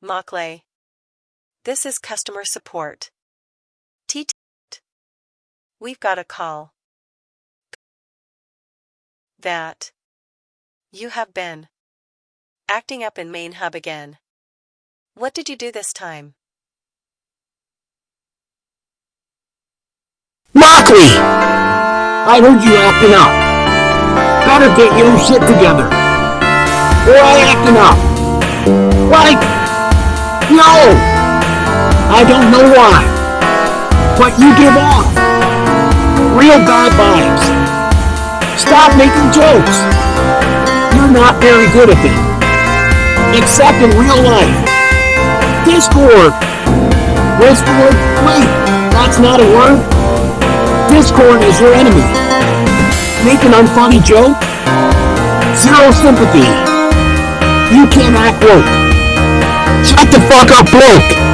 Mockley. This is customer support. T. We've got a call. That. You have been. Acting up in main hub again. What did you do this time? Mockley! I heard you acting up. Better get your shit together. Or I acting up. Like! I don't know why. But you give off. Real guy vibes. Stop making jokes. You're not very good at them. Except in real life. Discord. Discord? Wait, that's not a word? Discord is your enemy. Make an unfunny joke? Zero sympathy. You can't act woke. Shut the fuck up, bloke!